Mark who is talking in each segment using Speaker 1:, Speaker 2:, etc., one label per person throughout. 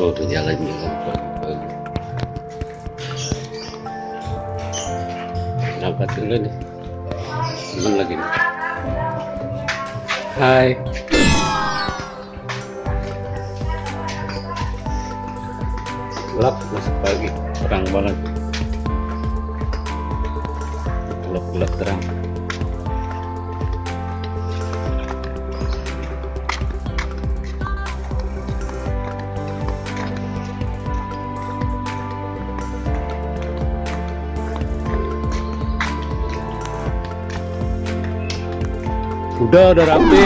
Speaker 1: oh jalan-jalan pagi-pagi berangkat dulu nih? Teman lagi nih. Hai. Gelap masih pagi. Terang banget. Gelap-gelap terang udah udah rapi?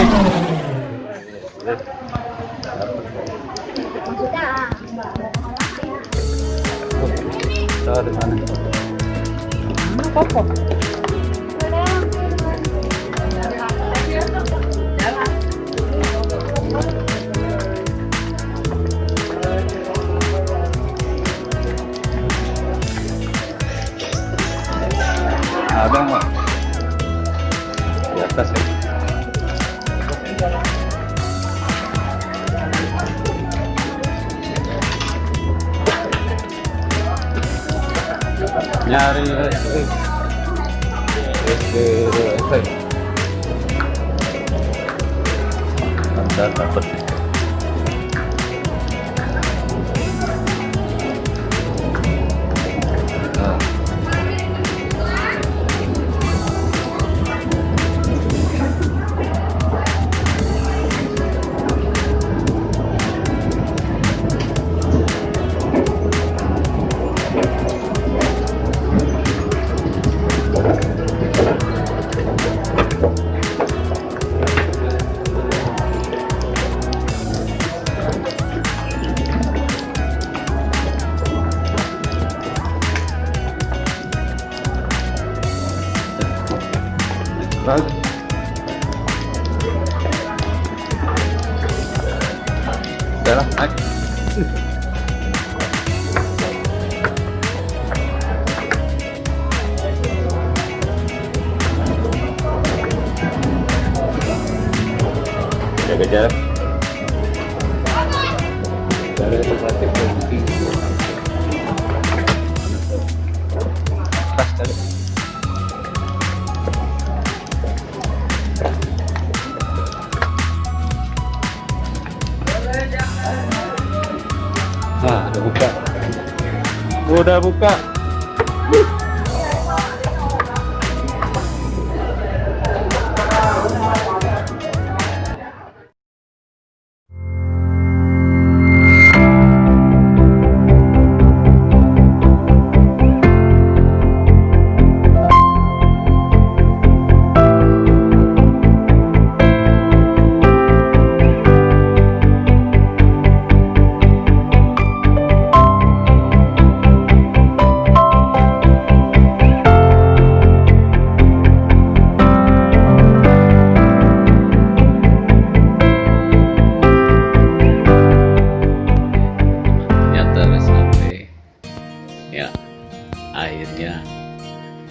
Speaker 1: Ada nggak? Di atas ya. Nyari listrik. Listrik dapat. Bagus. Udah lah. Jaga jarak. Jaga tempatnya penting. Tas udah buka. Udah buka.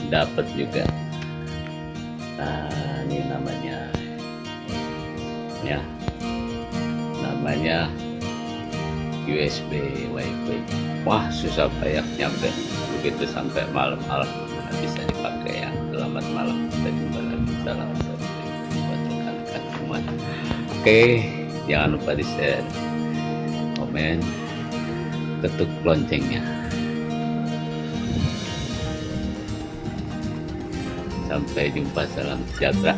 Speaker 1: Dapat juga. Nah, ini namanya ya namanya USB WiFi. Wah, susah payah nyampe. Begitu sampai malam-malam bisa dipakai yang selamat malam. Kita jumpa lagi. Salam buat rekan-rekan semua. Oke, jangan lupa di share, komen, ketuk loncengnya. Sampai jumpa, salam sejahtera.